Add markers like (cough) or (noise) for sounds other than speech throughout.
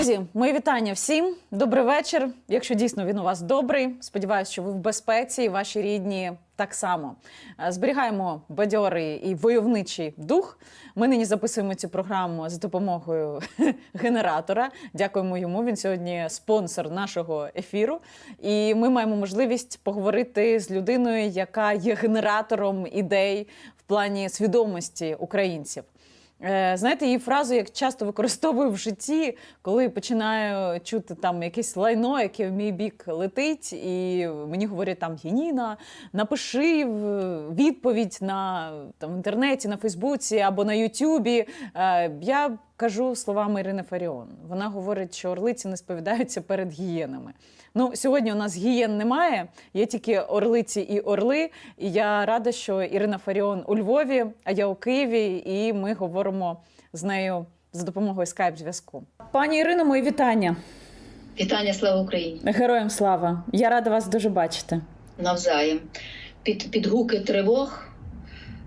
Друзі, мої вітання всім. Добрий вечір. Якщо дійсно він у вас добрий, сподіваюся, що ви в безпеці і ваші рідні так само. Е, Зберігаємо бадьорий і войовничий дух. Ми нині записуємо цю програму за допомогою (laughs) генератора. Дякуємо йому. Він сьогодні спонсор нашого ефіру. І ми маємо можливість поговорити з людиною, яка є генератором ідей в плані свідомості українців. Е, Знаєте, її фразу я часто використовую в житті, коли починаю чути там якесь лайно, яке в мій бік летить, і мені говорять там Єніна, напиши відповідь на там в інтернеті, на Фейсбуці або на Ютубі. Е, Я кажу словами Ірини Фаріон. Вона говорить, що орлиці не сповідаються перед гієнами. Ну, сьогодні у нас гієн немає, є тільки орлиці і орли. І я рада, що Ірина Фаріон у Львові, а я у Києві, і ми говоримо з нею за допомогою скайп-зв'язку. Пані Ірино, мої вітання. Вітання, слава Україні! Героям слава! Я рада вас дуже бачити. Навзаєм. Під, під гуки тривог,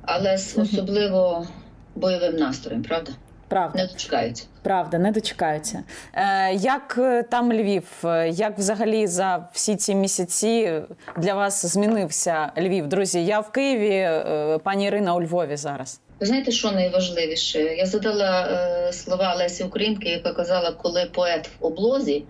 але з особливо бойовим настроєм, правда? Правда. Не дочекаються. Правда, не дочекаються. Е, як е, там Львів? Е, Як взагалі за всі ці місяці для вас змінився Львів? Друзі, я в Києві, е, пані Ірина у Львові зараз. Ви знаєте, що найважливіше? Я задала е, слова Лесі Українки, яка казала, коли поет в облозі,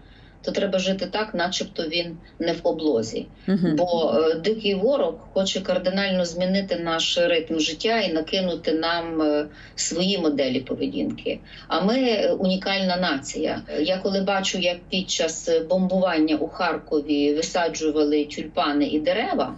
то треба жити так, начебто він не в облозі. Мгм. Бо е, дикий ворог хоче кардинально змінити наш ритм життя і накинути нам е, свої моделі поведінки. А ми е, унікальна нація. Я коли бачу, як під час е, бомбування у Харкові висаджували тюльпани і дерева.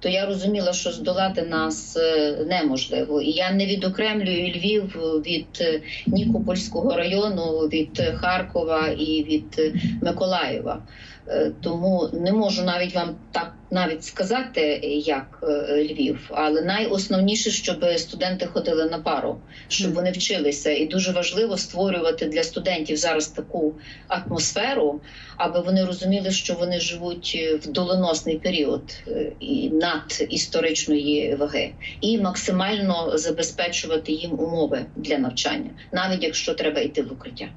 То я розуміла, що здолати нас е, неможливо, і я не відокремлюю Львів від е, Нікопольського району, від е, Харкова і від Миколаєва. Е, Тому не можу навіть вам так навіть сказати, як е, Львів. Але найосновніше, щоб студенти ходили на пару, щоб вони вчилися. І дуже важливо створювати для студентів зараз таку атмосферу, аби вони розуміли, що вони живуть е, в доленосний період і над історичної ваги, і максимально забезпечувати їм умови для навчання, навіть якщо треба йти в укриття.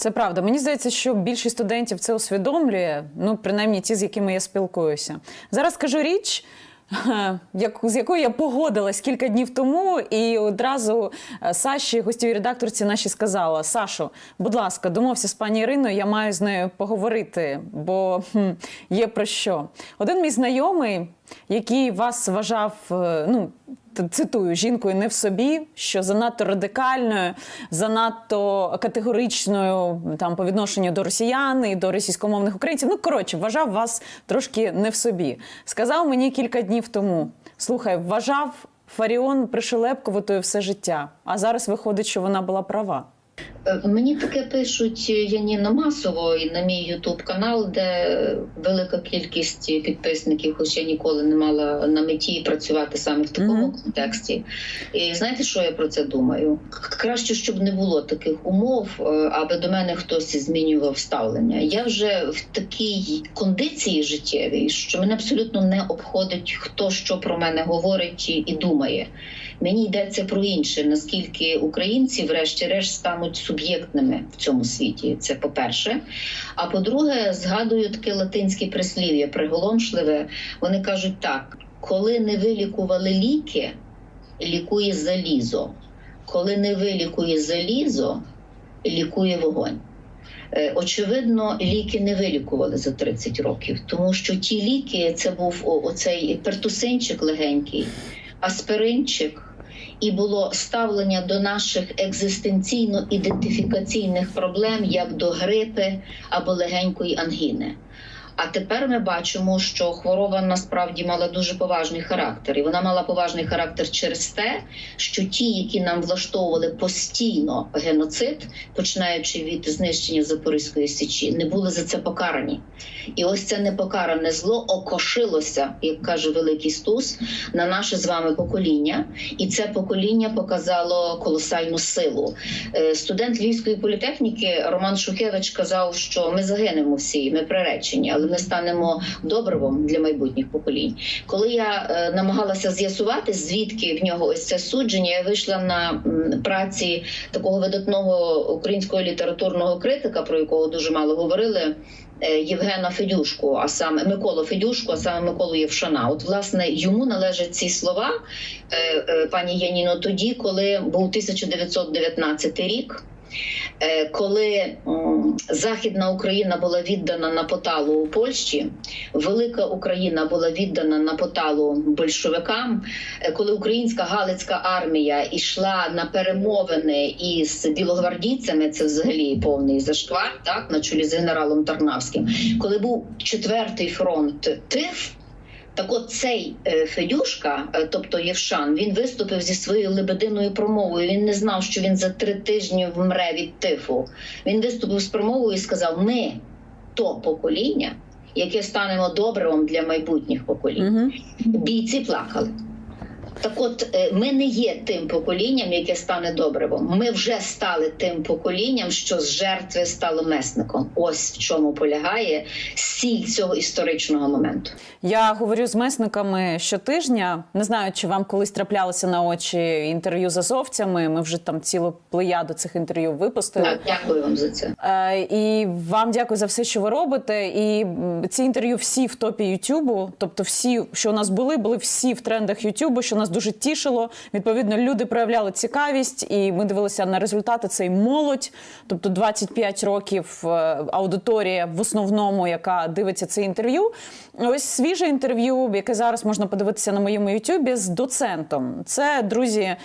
Це правда. Мені здається, що більшість студентів це усвідомлює, ну принаймні ті, з якими я спілкуюся. Зараз скажу річ. (laughs) як- З якою я погодилась кілька днів тому, і одразу е, Саші, гостєвій редакторці наші сказала: Сашо, будь ласка, домовся з пані Іриною, я маю з нею поговорити, бо хм, є про що. Один мій знайомий, який вас вважав, е, ну цитую, жінкою не в собі, що занадто радикальною, занадто категоричною там по відношенню до росіян і до російськомовних українців. Ну коротше, вважав вас трошки не в собі. Сказав мені кілька днів тому: слухай, вважав Фаріон пришелепковатою все життя, а зараз виходить, що вона була права. Е, Мені таке пишуть е, Яніно масово і на мій Ютуб канал, де велика кількість підписників, хоч я ніколи не мала на меті працювати саме в такому Мгм. контексті. І знаєте, що я про це думаю? Краще, щоб не було таких умов, е, аби до мене хтось змінював ставлення. Я вже в такій кондиції життєвій, що мене абсолютно не обходить, хто що про мене говорить і думає. Мені йдеться про інше, наскільки українці, врешті-решт, стануть суб'єктними в цьому світі. Це по-перше. А по-друге, згадую таке латинське прислів'я, приголомшливе. Вони кажуть так: коли не вилікували ліки, лікує залізо. Коли не вилікує залізо, лікує вогонь. Е, Очевидно, ліки не вилікували за 30 років, тому що ті ліки це був оцей пертусинчик легенький, аспиринчик, і було ставлення до наших екзистенційно-ідентифікаційних проблем як до грипи або легенької ангіни. А тепер ми бачимо, що хвороба насправді мала дуже поважний характер, і вона мала поважний характер через те, що ті, які нам влаштовували постійно геноцид, починаючи від знищення Запорізької січі, не були за це покарані. І ось це непокаране зло окошилося, як каже Великий Стус, на наше з вами покоління, і це покоління показало колосальну силу. Е, Студент Львівської політехніки Роман Шухевич казав, що ми загинемо всі, ми приречені, але ми станемо добривом для майбутніх поколінь. Коли я е, намагалася з'ясувати, звідки в нього ось це судження, я вийшла на праці такого видатного українського літературного критика, про якого дуже мало говорили. е, Євгена Федюшку, а саме Миколу Федюшку, а саме Миколу Євшана. От власне йому належать ці слова, е, пані Яніно, тоді, коли був 1919 рік. Е, Коли Західна Україна була віддана на поталу у Польщі, Велика Україна була віддана на поталу большевикам, е, коли українська Галицька армія йшла на перемовини із білогвардійцями, це взагалі повний зашквар, так на чолі з генералом Тарнавським, коли був четвертий фронт ТИФ. Так от цей е, Федюшка, е, тобто Євшан, він виступив зі своєю лебединою промовою. Він не знав, що він за три тижні вмре від тифу. Він виступив з промовою і сказав: Ми то покоління, яке станемо добривом для майбутніх поколінь. Бійці плакали. Так от е, ми не є тим поколінням, яке стане добривом. Ми вже стали тим поколінням, що з жертви стало месником. Ось в чому полягає сіль цього історичного моменту. Я говорю з месниками щотижня. Не знаю, чи вам колись траплялося на очі інтерв'ю з азовцями. Ми вже там цілу плеяду цих інтерв'ю випустили. Так, дякую вам за це. Е, І вам дякую за все, що ви робите. І ці інтерв'ю всі в топі Ютубу. Тобто, всі, що у нас були, були всі в трендах Ютубу, що нас дуже тішило. Відповідно, люди проявляли цікавість, і ми дивилися на результати. Це і молодь, тобто 25 років е, аудиторія в основному, яка дивиться це інтерв'ю. Ось свіже інтерв'ю, яке зараз можна подивитися на моєму Ютубі з доцентом. Це друзі е,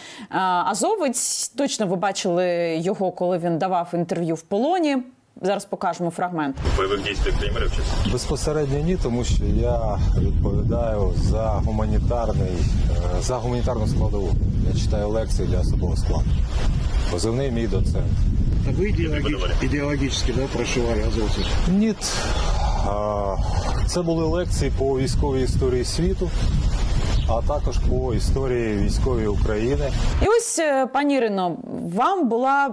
Азовець. Точно ви бачили його, коли він давав інтерв'ю в полоні. Зараз покажемо фрагмент. бойових дій примірів чи Безпосередньо ні, тому що я відповідаю за гуманітарний е, за гуманітарну складову. Я читаю лекції для особового складу. Позивний мій доцент. А Вы идеологи- идеологически да, прошивали азовцев? Ні. Це були лекції по військовій історії світу, а також по історії військової України. І ось, е, пані Ірино, вам була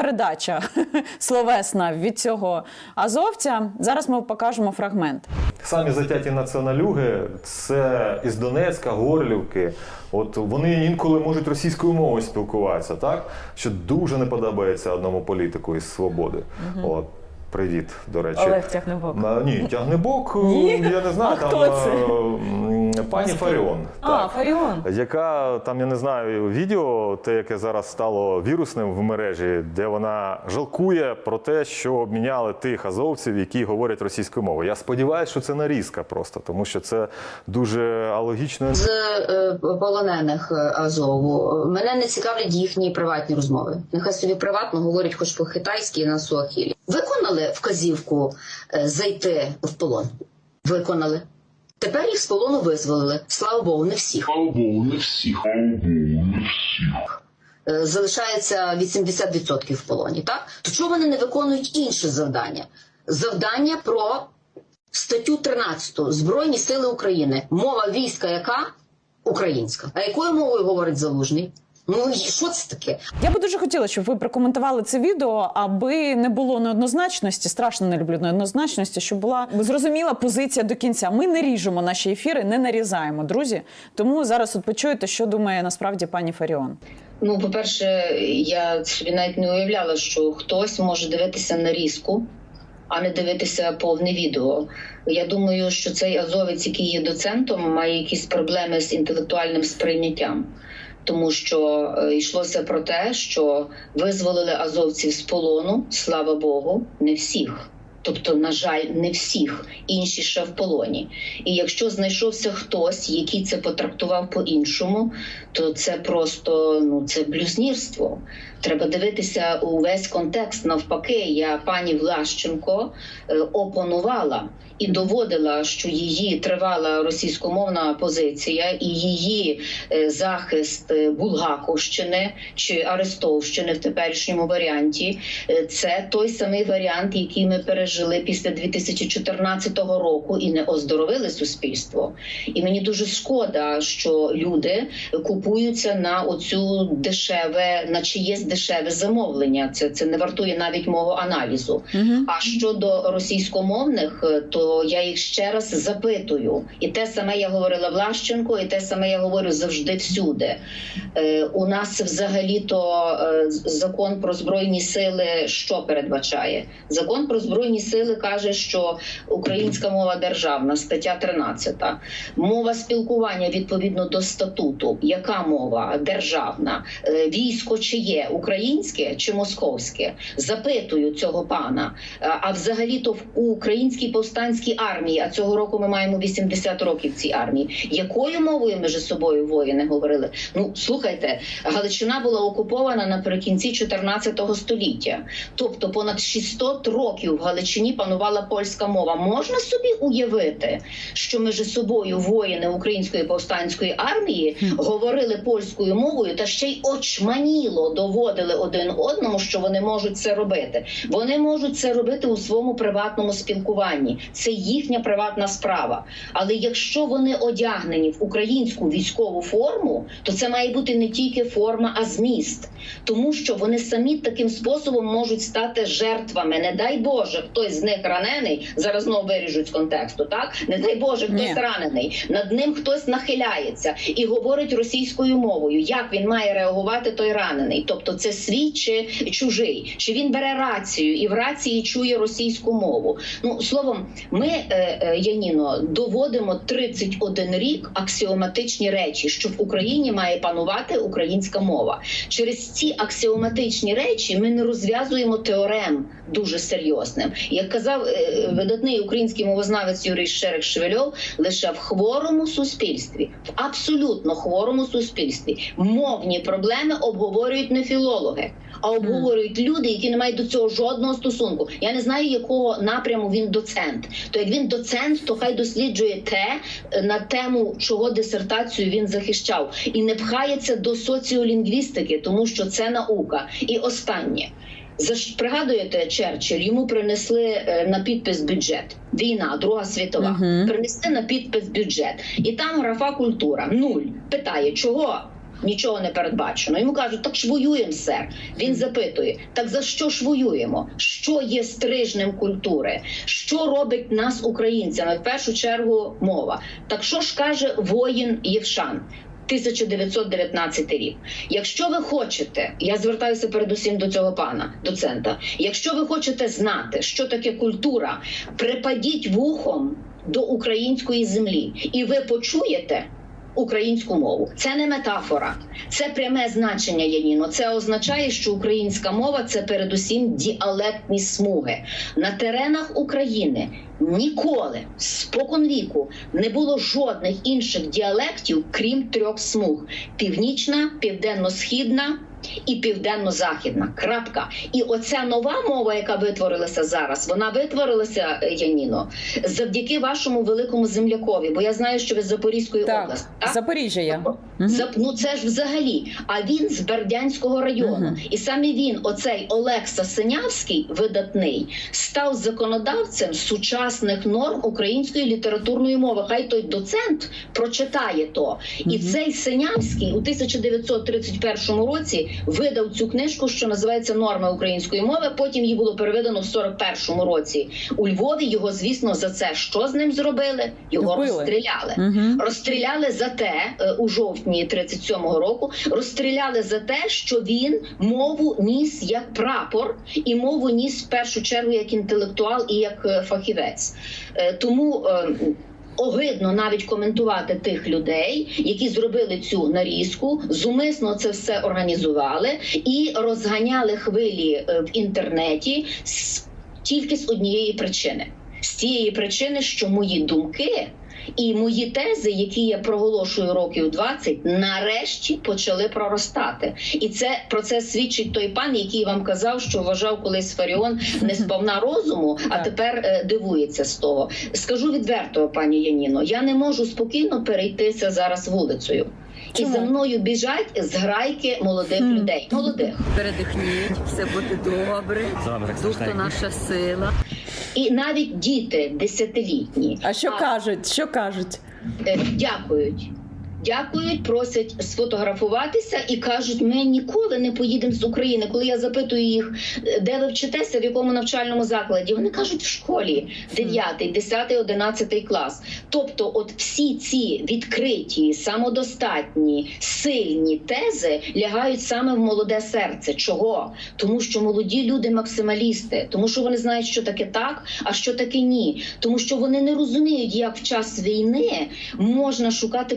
передача (laughs) словесна від цього азовця. Зараз ми покажемо фрагмент. Самі затяті націоналюги це із Донецька, Горлівки. От вони інколи можуть російською мовою спілкуватися, так? Що дуже не подобається одному політику із свободи. От. Привіт, до речі. Олег Тягнебок. На- Ні, тягнебок, (laughs) Ні? я не знаю, А там хто це? е, пані Фаріон. А, Фаріон. Яка там, я не знаю, відео, те, яке зараз стало вірусним в мережі, де вона жалкує про те, що обміняли тих азовців, які говорять російською мовою. Я сподіваюся, що це нарізка просто, тому що це дуже алогічно. з е, полонених е, Азову. Мене не цікавлять їхні приватні розмови. Нехай собі приватно говорять хоч по-китайськи на суахілі. Виконали вказівку е, зайти в полон. Виконали. Тепер їх з полону визволили. Слава Богу, не всіх. Слава Богу, не всіх. Слава Богу, не всіх. Е, Залишається 80% в полоні. Так то чого вони не виконують інше завдання? Завдання про статтю 13 Збройні Сили України. Мова війська, яка українська. А якою мовою говорить залужний? Ну що це таке? Я би дуже хотіла, щоб ви прокоментували це відео, аби не було неоднозначності. Страшно не люблю неоднозначності, щоб була зрозуміла позиція до кінця. Ми не ріжемо наші ефіри, не нарізаємо, друзі. Тому зараз от почуєте, що думає насправді пані Фаріон. Ну, по-перше, я собі навіть не уявляла, що хтось може дивитися нарізку, а не дивитися повне відео. Я думаю, що цей азовець, який є доцентом, має якісь проблеми з інтелектуальним сприйняттям. Тому що е, йшлося про те, що визволили азовців з полону, слава Богу, не всіх. Тобто, на жаль, не всіх, інші ще в полоні. І якщо знайшовся хтось, який це потрактував по-іншому, то це просто ну це блюзнірство. Треба дивитися увесь контекст. Навпаки, я пані Влащенко е, опонувала і доводила, що її тривала російськомовна позиція і її е, захист е, Булгаковщини чи Арестовщини в теперішньому варіанті. е, Це той самий варіант, який ми пережили. після 2014 року і не оздоровили суспільство. І мені дуже шкода, що люди купуються на оцю дешеве, на чиєсь дешеве замовлення. Це, це не вартує навіть мого аналізу. А щодо російськомовних, е, то я їх ще раз запитую, і те саме я говорила Влащенко, і те саме я говорю завжди всюди. Е, у нас взагалі-то е, закон про збройні сили що передбачає? Закон про збройні сили каже, що українська мова державна, стаття 13. Мова спілкування відповідно до статуту. Яка мова державна? Е, Військо чиє? Українське чи московське? Запитую цього пана. А взагалі-то в українській повстанській армії, а цього року ми маємо 80 років цій армії. Якою мовою між собою воїни говорили? Ну слухайте, Галичина була окупована наприкінці 14 століття. Тобто понад 600 років в Галичині панувала польська мова. Можна собі уявити, що ми між собою воїни української повстанської армії говорили польською мовою та ще й очманіло доводили один одному, що вони можуть це робити. Вони можуть це робити у своєму приватному спілкуванні. Це їхня приватна справа. Але якщо вони одягнені в українську військову форму, то це має бути не тільки форма, а зміст, тому що вони самі таким способом можуть стати жертвами. Не дай Боже, хтось з них ранений. Зараз знову виріжуть з контексту. Так не дай Боже, хтось Ні. ранений. Над ним хтось нахиляється і говорить російською мовою. Як він має реагувати той ранений? Тобто, це свій чи чужий? Чи він бере рацію і в рації чує російську мову? Ну словом, ми е, е, Яніно доводимо 31 рік аксіоматичні речі, що в Україні має панувати українська мова. Через ці аксіоматичні речі ми не розв'язуємо теорем дуже серйозним. Як казав е, видатний український мовознавець Юрій Шерек Шевельов, лише в хворому суспільстві, в абсолютно хворому суспільстві мовні проблеми обговорюють не філологи. А обговорюють люди, які не мають до цього жодного стосунку. Я не знаю, якого напряму він доцент. То як він доцент, то хай досліджує те е, на тему, чого дисертацію він захищав, і не пхається до соціолінгвістики, тому що це наука. І останнє. Пригадуєте, Черчилль, йому принесли е, на підпис бюджет. Війна, Друга світова. Мгм. Принесли на підпис бюджет. І там графа культура нуль. Питає, чого? Нічого не передбачено. Йому кажуть, так ж воюємо, сер. Він запитує: так за що ж воюємо? Що є стрижнем культури? Що робить нас українцями? В першу чергу мова. Так що ж каже воїн Євшан? 1919 рік. Якщо ви хочете, я звертаюся передусім до цього пана доцента. Якщо ви хочете знати, що таке культура, припадіть вухом до української землі, і ви почуєте. Українську мову це не метафора, це пряме значення Яніно. Це означає, що українська мова це передусім діалектні смуги на теренах України. Ніколи споконвіку не було жодних інших діалектів, крім трьох смуг: північна, південно-східна і південно-західна. Крапка. І оця нова мова, яка витворилася зараз, вона витворилася е, Яніно завдяки вашому великому землякові. Бо я знаю, що ви з Запорізької Так, області. так? Запоріжжя я. Мгм. За- ну це ж взагалі. А він з Бердянського району, Мгм. і саме він, оцей Олекса Синявський, видатний, став законодавцем сучасних норм української літературної мови. Хай той доцент прочитає то. І цей Синявський у 1931 році видав цю книжку, що називається Норми української мови. Потім її було переведено в 41 році у Львові. Його, звісно, за це що з ним зробили? Його Вбили. розстріляли. Мгм. Розстріляли за те е, у жовтні 37-го року. Розстріляли за те, що він мову ніс як прапор, і мову ніс в першу чергу як інтелектуал і як е, фахівець. Е, Тому. Огидно навіть коментувати тих людей, які зробили цю нарізку, зумисно це все організували і розганяли хвилі е, в інтернеті тільки з однієї причини: з тієї причини, що мої думки і мої тези, які я проголошую років 20, нарешті почали проростати. І це про це свідчить той пан, який вам казав, що вважав колись Фаріон (laughs) не сповна розуму, а Так. тепер е, дивується з того. Скажу відверто, пані Яніно, я не можу спокійно перейтися зараз вулицею. Чому? І за мною біжать зграйки молодих Хм. людей. Молодих. Передихніть, все буде добре. Дух то наша сила. І навіть діти десятилітні. А що кажуть? Що кажуть? Е, дякують. Дякують, просять сфотографуватися і кажуть, ми ніколи не поїдемо з України. Коли я запитую їх, е, де ви вчитеся, в якому навчальному закладі, вони кажуть в школі 9, 10, 11 клас. Тобто, от всі ці відкриті, самодостатні, сильні тези лягають саме в молоде серце. Чого? Тому що молоді люди максималісти, тому що вони знають, що таке так, а що таке ні. Тому що вони не розуміють, як в час війни можна шукати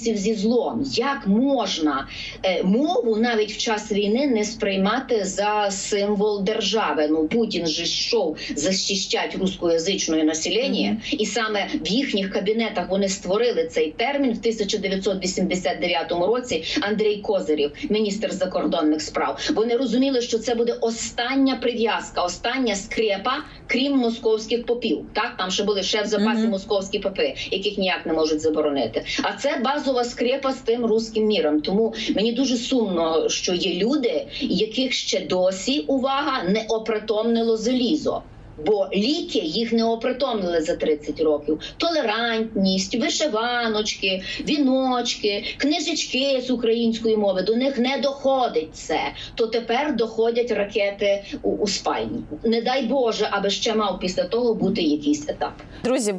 компромісів зі злом. Як можна е, мову навіть в час війни не сприймати за символ держави? Ну Путін же йшов захищати рускоязичне населення, і саме в їхніх кабінетах вони створили цей термін в 1989 році. Андрій Козирів, міністр закордонних справ. Вони розуміли, що це буде остання прив'язка, остання скрепа, крім московських попів. Так там ще були ще в запасі московські попи, яких ніяк не можуть заборонити. А це базова скрепа з тим руським міром. Тому мені дуже сумно, що є люди, яких ще досі увага не опритомнило залізо. Бо ліки їх не опритомнили за 30 років. Толерантність, вишиваночки, віночки, книжечки з української мови. До них не доходить це. То тепер доходять ракети у, у спальні. Не дай Боже, аби ще мав після того бути якийсь етап. Друзі,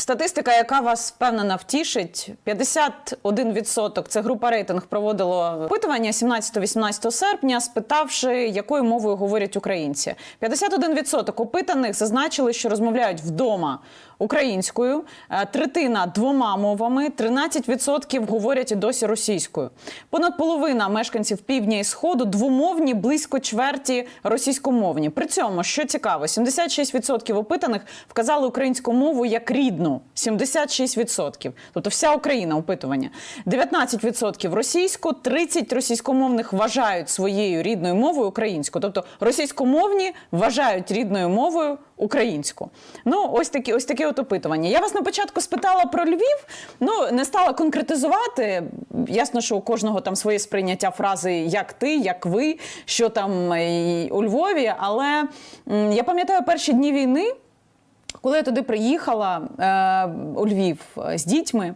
статистика, яка вас впевнена втішить, 51% – це група рейтинг проводило опитування 17-18 серпня, спитавши, якою мовою говорять українці. 51% опитаних зазначили, що розмовляють вдома українською, е, третина двома мовами, 13% говорять і досі російською. Понад половина мешканців півдня і сходу двомовні, близько чверті російськомовні. При цьому, що цікаво, 76% опитаних вказали українську мову як рідну. 76%. Тобто вся Україна опитування. 19% російську, 30 російськомовних вважають своєю рідною мовою українську. Тобто російськомовні вважають рідною мовою українську. Ну, ось такі, ось таке от опитування. Я вас на початку спитала про Львів, ну не стала конкретизувати. Ясно, що у кожного там своє сприйняття фрази як ти, як ви, що там е, у Львові. Але я пам'ятаю перші дні війни. Коли я туди приїхала е, у Львів е, з дітьми,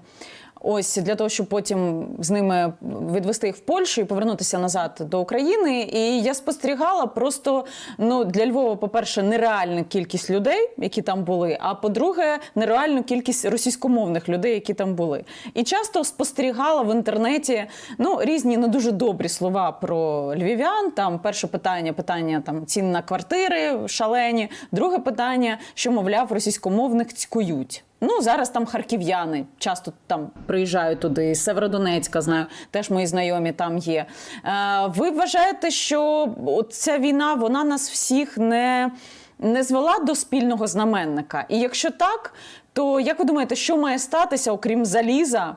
ось для того, щоб потім з ними відвести їх в Польщу і повернутися назад до України. І я спостерігала просто ну для Львова, по-перше, нереальну кількість людей, які там були. А по-друге, нереальну кількість російськомовних людей, які там були. І часто спостерігала в інтернеті ну різні не дуже добрі слова про львів'ян. Там перше питання, питання там цін на квартири шалені. Друге питання, що мовляв, російськомовних цькують. Ну зараз там харків'яни часто там приїжджають туди. Северодонецька знаю, теж мої знайомі там є. Е, ви вважаєте, що ця війна вона нас всіх не, не звела до спільного знаменника? І якщо так, то як ви думаєте, що має статися, окрім заліза?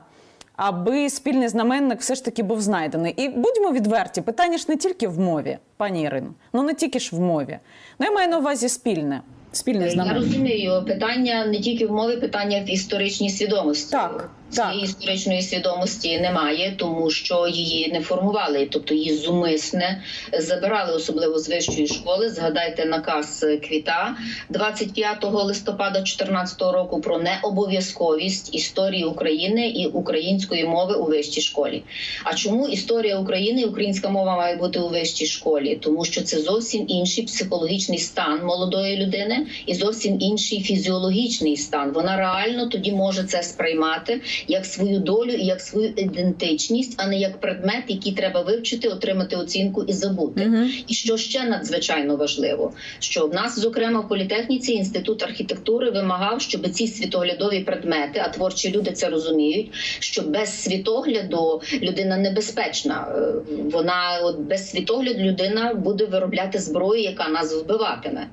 Аби спільний знаменник все ж таки був знайдений. І будьмо відверті, питання ж не тільки в мові, пані Ірино, ну не тільки ж в мові. Ну я маю на увазі спільне. Спільний Я розумію, питання не тільки в мові, питання в історичній свідомості. Так. Цієї історичної свідомості немає, тому що її не формували, тобто її зумисне забирали, особливо з вищої школи. Згадайте наказ Квіта 25 листопада 2014 року про необов'язковість історії України і української мови у вищій школі. А чому історія України і українська мова має бути у вищій школі? Тому що це зовсім інший психологічний стан молодої людини і зовсім інший фізіологічний стан. Вона реально тоді може це сприймати як свою долю і як свою ідентичність, а не як предмет, який треба вивчити, отримати оцінку і забути. Мгм. І що ще надзвичайно важливо, що в нас, зокрема, в політехніці інститут архітектури вимагав, щоб ці світоглядові предмети, а творчі люди це розуміють, що без світогляду людина небезпечна. Е, Вона от без світогляду людина буде виробляти зброю, яка нас вбиватиме.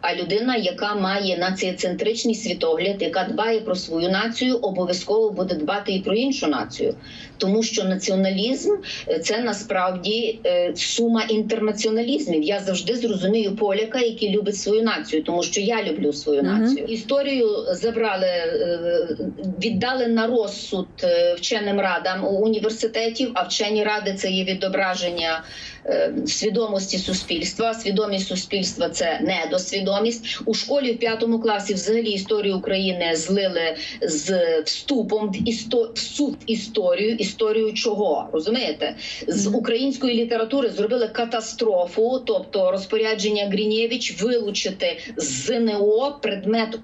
А людина, яка має націоцентричний світогляд, яка дбає про свою націю, обов'язково буде дбати і про іншу націю, тому що націоналізм е, це насправді е, сума інтернаціоналізмів. Я завжди зрозумію поляка, який любить свою націю, тому що я люблю свою націю. Історію забрали, е, віддали на розсуд вченим радам у університетів. А вчені ради це є відображення свідомості суспільства. Свідомість суспільства це недосвідомість. у школі в п'ятому класі. Взагалі історію України злили з вступом в істо... всю історію. Історію чого розумієте? З української літератури зробили катастрофу, тобто розпорядження Грінєвич вилучити з ЗНО предмет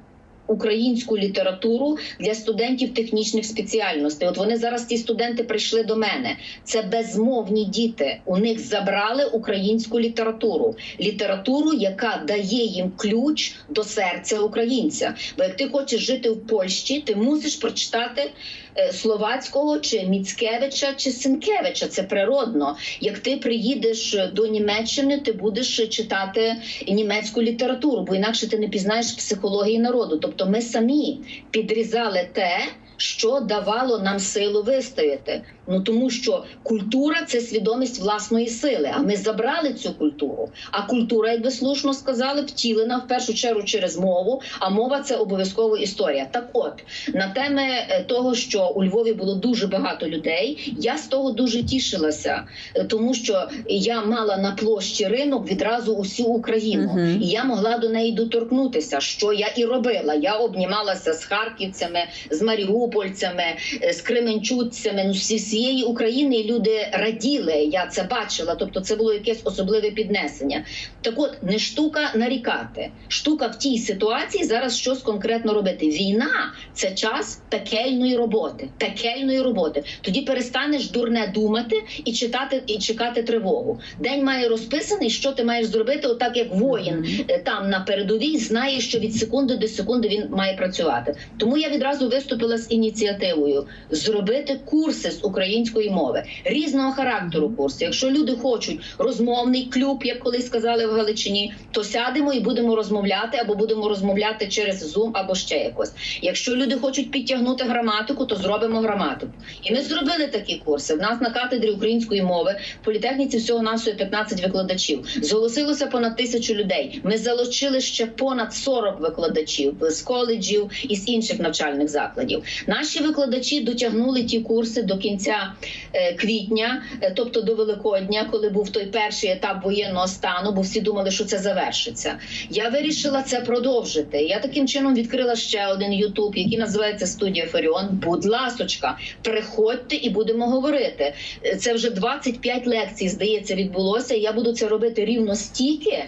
українську літературу для студентів технічних спеціальностей. От вони зараз ті студенти прийшли до мене. Це безмовні діти. У них забрали українську літературу, літературу, яка дає їм ключ до серця українця. Бо як ти хочеш жити в Польщі, ти мусиш прочитати. Е, Словацького чи Міцкевича чи Сенкевича це природно. Як ти приїдеш до Німеччини, ти будеш читати німецьку літературу, бо інакше ти не пізнаєш психології народу. Тобто ми самі підрізали те, що давало нам силу вистояти. Ну тому що культура це свідомість власної сили. А ми забрали цю культуру. А культура, як ви слушно сказали, втілена в першу чергу через мову. А мова це обов'язково історія. Так, от на теми е, того, що у Львові було дуже багато людей, я з того дуже тішилася, е, тому що я мала на площі ринок відразу усю Україну, Мгм. і я могла до неї доторкнутися, що я і робила. Я обнімалася з харківцями, з маріупольцями, е, з кременчуцями. Ну зі всієї України люди раділи. Я це бачила. Тобто, це було якесь особливе піднесення. Так, от не штука нарікати. Штука в тій ситуації зараз щось конкретно робити. Війна це час пекельної роботи. Пекельної роботи. Тоді перестанеш дурне думати і читати і чекати тривогу. День має розписаний, що ти маєш зробити, отак як воїн е, там на передовій знає, що від секунди до секунди він має працювати. Тому я відразу виступила з ініціативою зробити курси з української мови різного характеру. Курси. Якщо люди хочуть розмовний клуб, як колись сказали в Галичині, то сядемо і будемо розмовляти, або будемо розмовляти через Zoom, або ще якось. Якщо люди хочуть підтягнути граматику, то зробимо граматику. І ми зробили такі курси. В нас на кафедрі української мови в політехніці всього навсього 15 викладачів. Зголосилося понад тисячу людей. Ми залучили ще понад 40 викладачів з коледжів і з інших навчальних закладів. Наші викладачі дотягнули ті курси до кінця е, квітня, е, тобто до Великодня, коли був той перший етап воєнного стану, бо всі думали, що це завершиться. Я вирішила це продовжити. Я таким чином відкрила ще один Ютуб, який називається Студія Фаріон. Будь ласочка, приходьте і будемо говорити. Е, Це вже 25 лекцій, здається, відбулося. Я буду це робити рівно стільки.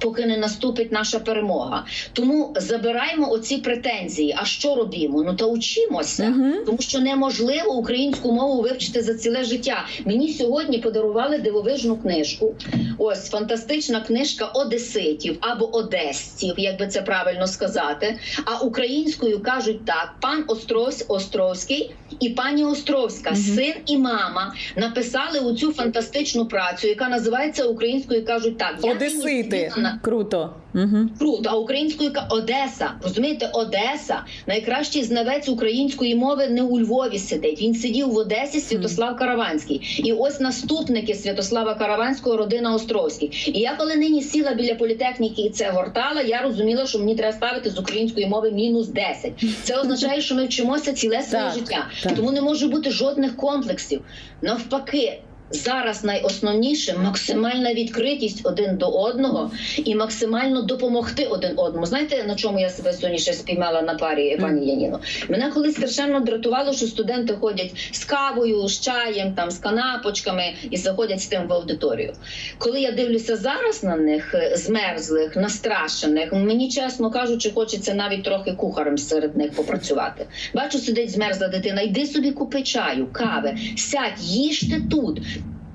Поки не наступить наша перемога, тому забираємо оці претензії. А що робимо? Ну та учимося, Мгм. тому що неможливо українську мову вивчити за ціле життя. Мені сьогодні подарували дивовижну книжку. Ось фантастична книжка одеситів або одесців, як би це правильно сказати. А українською кажуть так: пан Острос Островський і пані Островська, син і мама, написали оцю фантастичну працю, яка називається українською кажуть так. Я Одесити. сиділа Круто. Угу. Круто, а українською ка- Одеса. Розумієте, Одеса найкращий знавець української мови не у Львові сидить. Він сидів в Одесі Святослав Караванський. І ось наступники Святослава Караванського, родина Островський. І я коли нині сіла біля політехніки і це гортала, я розуміла, що мені треба ставити з української мови мінус 10. Це означає, що ми вчимося ціле своє життя. так. Тому не може бути жодних комплексів. Навпаки. Зараз найосновніше максимальна відкритість один до одного і максимально допомогти один одному. Знаєте, на чому я себе сьогодні ще спіймала на парі пані Яніно? Мене колись страшенно дратувало, що студенти ходять з кавою, з чаєм, там з канапочками і заходять з тим в аудиторію. Коли я дивлюся зараз на них, е, змерзлих, настрашених, мені чесно кажучи, хочеться навіть трохи кухарем серед них попрацювати. Бачу, сидить змерзла дитина. Йди собі купи чаю, кави, сядь, їжте тут.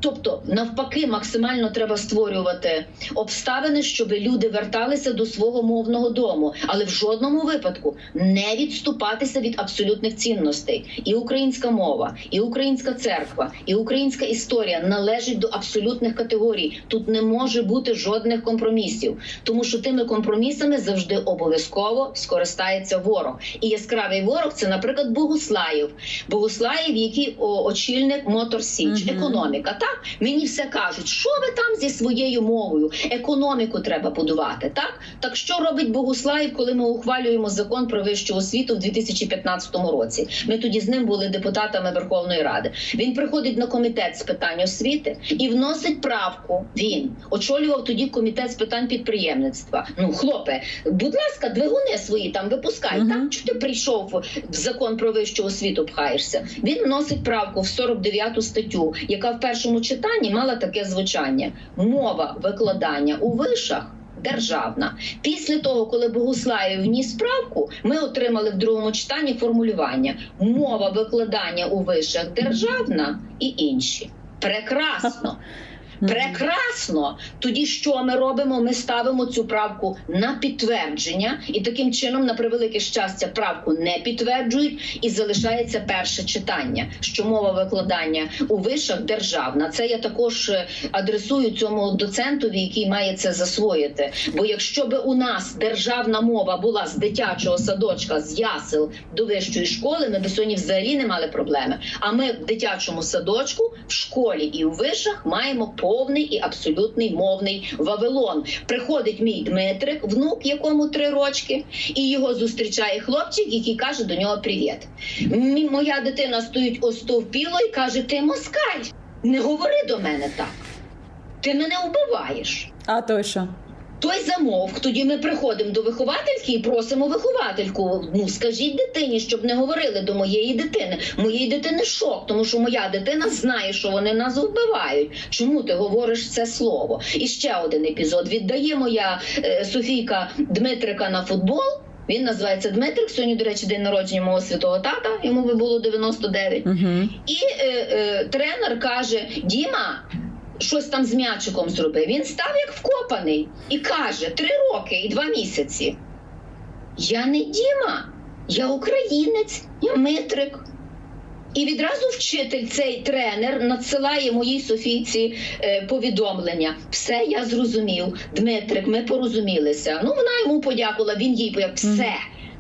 Тобто, навпаки, максимально треба створювати обставини, щоб люди верталися до свого мовного дому, але в жодному випадку не відступатися від абсолютних цінностей. І українська мова, і українська церква, і українська історія належать до абсолютних категорій. Тут не може бути жодних компромісів, тому що тими компромісами завжди обов'язково скористається ворог. І яскравий ворог це, наприклад, Богуслаєв. Богуслаєв, який очільник Мотор Січ, економіка. Так мені все кажуть, що ви там зі своєю мовою, економіку треба будувати. Так так що робить Богуслаїв, коли ми ухвалюємо закон про вищу освіту в 2015 році? Ми тоді з ним були депутатами Верховної Ради. Він приходить на комітет з питань освіти і вносить правку. Він очолював тоді комітет з питань підприємництва. Ну, хлопе, будь ласка, двигуни свої там випускай. Мгм. Так чи ти прийшов в закон про вищу освіту? Пхаєшся? Він вносить правку в 49 статтю, яка в першому читанні мала таке звучання: мова викладання у вишах. Державна після того, коли Богуслаєв вніс правку, ми отримали в другому читанні формулювання мова викладання у вишах державна і інші. Прекрасно. (laughs) Прекрасно. Тоді що ми робимо? Ми ставимо цю правку на підтвердження, і таким чином, на превелике щастя, правку не підтверджують, і залишається перше читання, що мова викладання у вишах державна. Це я також е, адресую цьому доцентові, який має це засвоїти. Бо якщо би у нас державна мова була з дитячого садочка, з ясел до вищої школи, ми б сьогодні взагалі не мали проблеми. А ми в дитячому садочку, в школі і у вишах маємо повний і абсолютний мовний Вавилон. Приходить мій Дмитрик, внук, якому три рочки, і його зустрічає хлопчик, який каже до нього привіт. Моя дитина стоїть остовпіло і каже: Ти москаль, не говори до мене так. Ти мене вбиваєш. А той що? Той замовк. Тоді ми приходимо до виховательки і просимо виховательку. Ну скажіть дитині, щоб не говорили до моєї дитини. Моєї дитини шок, тому що моя дитина знає, що вони нас вбивають. Чому ти говориш це слово? І ще один епізод. Віддає моя е, Софійка Дмитрика на футбол. Він називається Дмитрик. Сьогодні, до речі, день народження мого святого тата. Йому би було 99. Угу. І е, е, тренер каже: Діма, щось там з м'ячиком зробив. Він став як вкопаний і каже: три роки і два місяці. Я не Діма, я українець, я Митрик. І відразу вчитель, цей тренер, надсилає моїй Софійці е, повідомлення. Все, я зрозумів. Дмитрик, ми порозумілися. Ну, вона йому подякувала, він їй подякував. Все.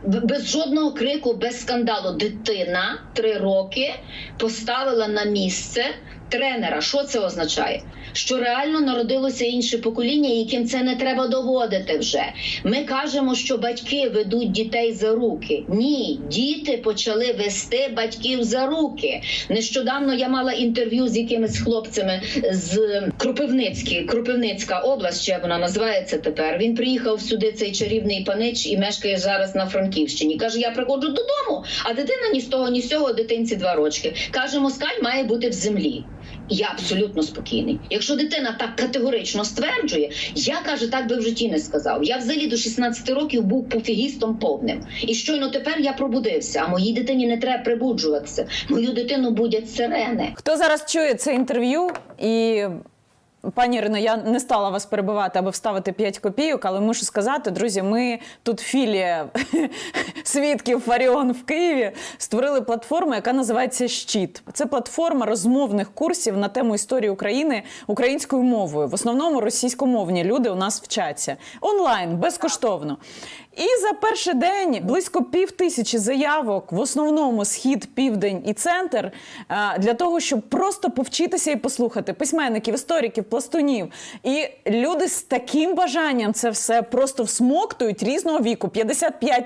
Без жодного крику, без скандалу. Дитина три роки поставила на місце тренера. Що це означає? Що реально народилося інше покоління, яким це не треба доводити вже. Ми кажемо, що батьки ведуть дітей за руки. Ні, діти почали вести батьків за руки. Нещодавно я мала інтерв'ю з якимись хлопцями з Кропивницькі, Кропивницька область, ще вона називається тепер. Він приїхав сюди, цей чарівний панич, і мешкає зараз на Франківщині. Каже: я приходжу додому, а дитина ні з того, ні з цього, дитинці два рочки. Каже, москаль має бути в землі. Я абсолютно спокійний. Якщо дитина так категорично стверджує, я каже, так би в житті не сказав. Я взагалі до 16 років був пофігістом повним. І щойно тепер я пробудився. А моїй дитині не треба прибуджуватися. Мою дитину будять сирени. Хто зараз чує це інтерв'ю і. Пані Ірино, я не стала вас перебивати, аби вставити 5 копійок, але мушу сказати, друзі, ми тут філія (laughs) свідків Фаріон в Києві створили платформу, яка називається Щит. Це платформа розмовних курсів на тему історії України українською мовою. В основному російськомовні люди у нас вчаться онлайн, безкоштовно. І за перший день близько пів тисячі заявок, в основному схід, південь і центр, е, для того, щоб просто повчитися і послухати письменників, істориків, пластунів. І люди з таким бажанням це все просто всмоктують різного віку: 55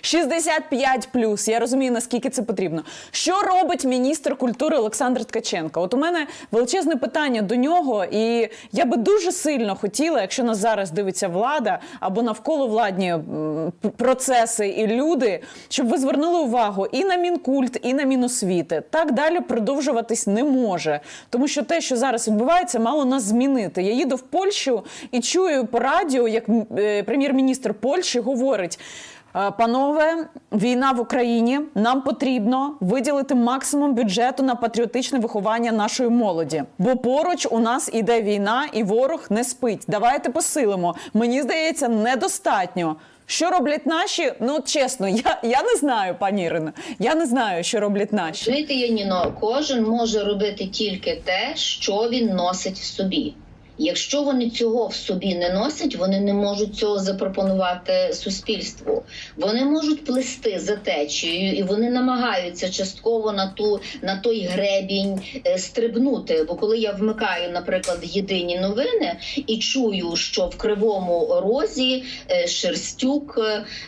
65 Я розумію, наскільки це потрібно. Що робить міністр культури Олександр Ткаченко? От у мене величезне питання до нього, і я би дуже сильно хотіла, якщо нас зараз дивиться влада або навколо владні процеси і люди, щоб ви звернули увагу і на мінкульт, і на міносвіти. Так далі продовжуватись не може, тому що те, що зараз відбувається, мало нас змінити. Я їду в Польщу і чую по радіо, як е, прем'єр-міністр Польщі говорить. «Е, Панове, війна в Україні. Нам потрібно виділити максимум бюджету на патріотичне виховання нашої молоді. Бо поруч у нас іде війна, і ворог не спить. Давайте посилимо. Мені здається, недостатньо. Що роблять наші? Ну чесно, я, я не знаю, пані Ірино. Я не знаю, що роблять наші. Знаєте, Яніно, кожен може робити тільки те, що він носить в собі. Якщо вони цього в собі не носять, вони не можуть цього запропонувати суспільству. Вони можуть плести за течією, і вони намагаються частково на ту на той гребінь е, стрибнути. Бо коли я вмикаю, наприклад, єдині новини і чую, що в кривому розі е, Шерстюк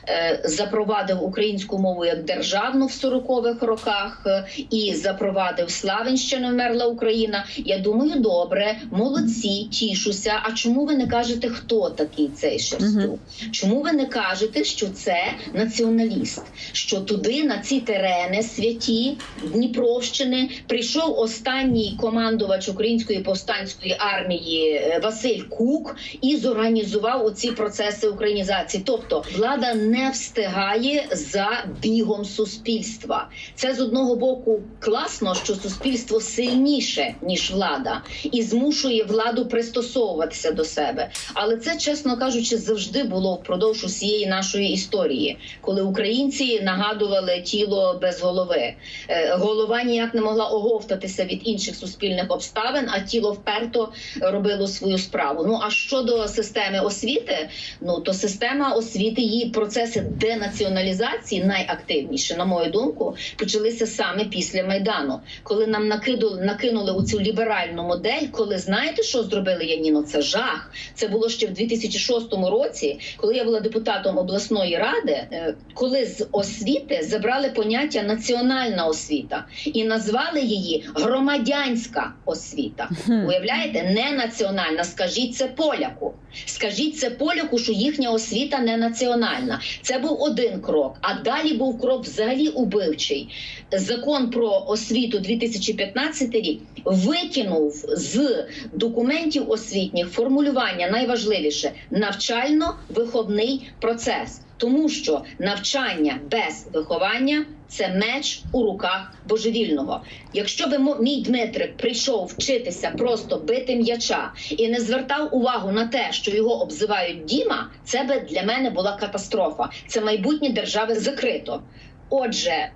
е, запровадив українську мову як державну в 40-х роках і запровадив Славенщину вмерла Україна. Я думаю, добре, молодці, тішуся. А чому ви не кажете, хто такий цей Шерстюк? Чому ви не кажете, що це націоналіст? Що туди на ці терени святі Дніпровщини прийшов останній командувач української повстанської армії е, Василь Кук і зорганізував оці процеси українізації. Тобто влада не встигає за бігом суспільства. Це з одного боку класно, що суспільство сильніше ніж влада, і змушує владу пристосовуватися до себе. Але це, чесно кажучи, завжди було впродовж усієї нашої історії, коли українці нагадували тіло без голови. Е, Голова ніяк не могла оговтатися від інших суспільних обставин, а тіло вперто робило свою справу. Ну а щодо системи освіти, ну то система освіти її процеси денаціоналізації найактивніше, на мою думку, почалися саме після майдану, коли нам накинули, накинули у цю ліберальну модель. Коли знаєте, що зробили Яніно? Це жах. Це було ще в 2006 році, коли я була депутатом обласної ради, е, коли з освіти забрали поняття національна освіта і назвали її громадянська освіта. Уявляєте, не національна. Скажіть це поляку. Скажіть це поляку, що їхня освіта не національна. Це був один крок. А далі був крок взагалі убивчий. Закон про освіту 2015 рік викинув з документів освітніх формулювання найважливіше навчально-виховний процес. Тому що навчання без виховання це меч у руках божевільного. Якщо би мій Дмитрик прийшов вчитися просто бити м'яча і не звертав увагу на те, що його обзивають Діма, це би для мене була катастрофа. Це майбутнє держави закрито. Отже,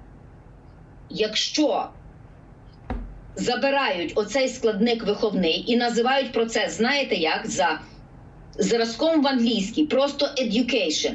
якщо забирають оцей складник виховний і називають процес, знаєте як, за зразком в англійській, просто education.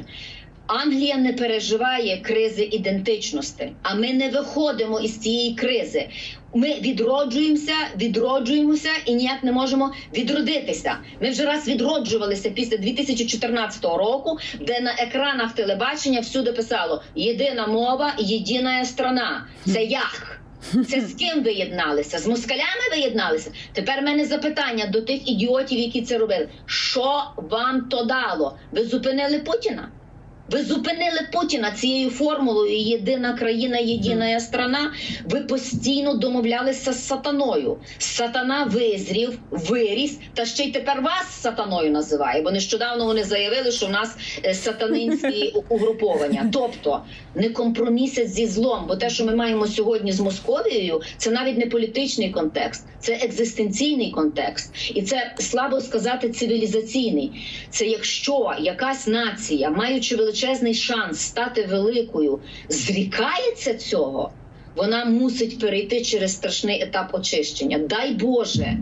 Англія не переживає кризи ідентичності, а ми не виходимо із цієї кризи. Ми відроджуємося, відроджуємося і ніяк не можемо відродитися. Ми вже раз відроджувалися після 2014 року, де на екранах телебачення всюди писало єдина мова, єдина страна. Це як? Це з ким ви єдналися? З москалями ви єдналися? Тепер в мене запитання до тих ідіотів, які це робили. Що вам то дало? Ви зупинили Путіна? Ви зупинили Путіна цією формулою єдина країна, єдина страна. Ви постійно домовлялися з сатаною. Сатана визрів, виріс, та ще й тепер вас сатаною називає. Бо нещодавно вони заявили, що в нас е, сатанинські (laughs) угруповання. Тобто не компромісять зі злом, бо те, що ми маємо сьогодні з Московією, це навіть не політичний контекст, це екзистенційний контекст, і це слабо сказати цивілізаційний. Це якщо якась нація, маючи величезний шанс стати великою, зрікається цього, вона мусить перейти через страшний етап очищення. Дай Боже,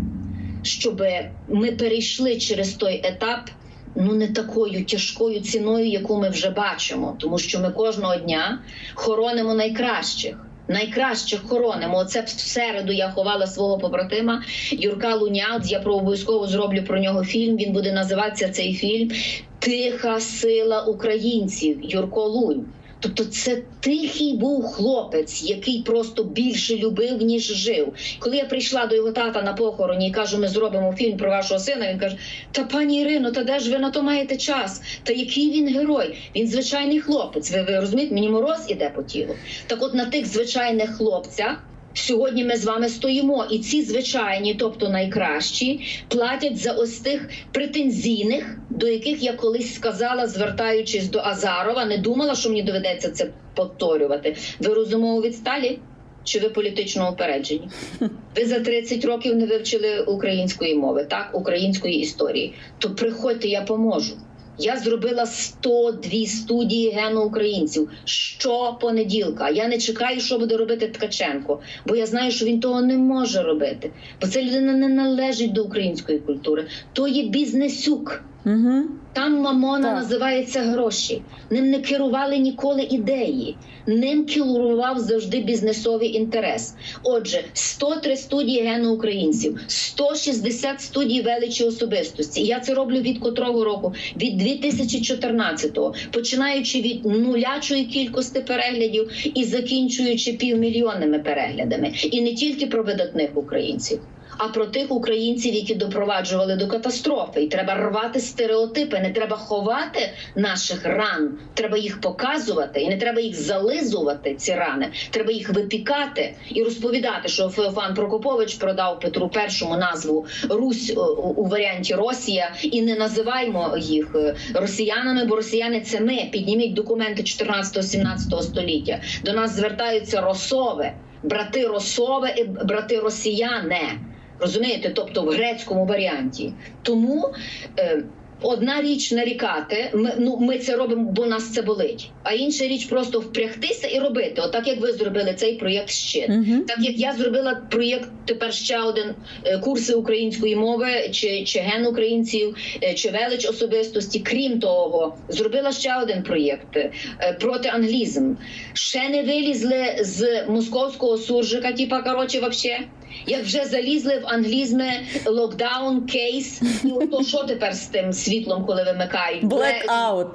щоб ми перейшли через той етап. Ну, не такою тяжкою ціною, яку ми вже бачимо, тому що ми кожного дня хоронимо найкращих. Найкращих хоронимо. Оце в середу я ховала свого побратима Юрка Луняц. Я про обов'язково зроблю про нього фільм. Він буде називатися цей фільм Тиха сила українців. Юрко Лунь. Тобто, це тихий був хлопець, який просто більше любив, ніж жив. Коли я прийшла до його тата на похороні і кажу, ми зробимо фільм про вашого сина. Він каже: Та пані Ірино, та де ж ви на то маєте час? Та який він герой? Він звичайний хлопець. Ви, ви розумієте, мені мороз іде по тілу. Так, от на тих звичайних хлопцях. Сьогодні ми з вами стоїмо, і ці звичайні, тобто найкращі, платять за ось тих претензійних, до яких я колись сказала, звертаючись до Азарова, не думала, що мені доведеться це повторювати. Ви розумово відсталі? Чи ви політично упереджені? (laughs) Ви за 30 років не вивчили української мови, так, української історії. То приходьте, я поможу. Я зробила 102 студії геноукраїнців щопонеділка. Я не чекаю, що буде робити Ткаченко, бо я знаю, що він того не може робити. Бо ця людина не належить до української культури. То є бізнесюк. Угу. Там мамона Так. називається гроші. Ним не керували ніколи ідеї. Ним керував завжди бізнесовий інтерес. Отже, 103 студії геноукраїнців, 160 студій величі особистості. Я це роблю від котрого року? Від 2014-го, починаючи від нулячої кількості переглядів і закінчуючи півмільйонними переглядами. І не тільки про видатних українців а про тих українців, які допроваджували до катастрофи. І треба рвати стереотипи. Не треба ховати наших ран. Треба їх показувати, і не треба їх зализувати. Ці рани. Треба їх випікати і розповідати, що Феофан Прокопович продав Петру І назву Русь е, у, варіанті Росія, і не називаємо їх е, росіянами, бо росіяни це ми. Підніміть документи 14-17 століття. До нас звертаються росове, брати росове і брати росіяне. Розумієте, тобто в грецькому варіанті. Тому е, одна річ нарікати, ми, ну, ми це робимо, бо нас це болить. А інша річ просто впрягтися і робити. Отак як ви зробили цей проєкт щит. Угу. Так як я зробила проєкт тепер ще один е, курси української мови, чи, чи ген українців, е, чи велич особистості. Крім того, зробила ще один проєкт е, проти англізм. Ще не вилізли з московського суржика, типа коротше, вообще. Як вже залізли в англізми локдаун, кейс, і ото що тепер з тим світлом, коли вимикають? Blackout.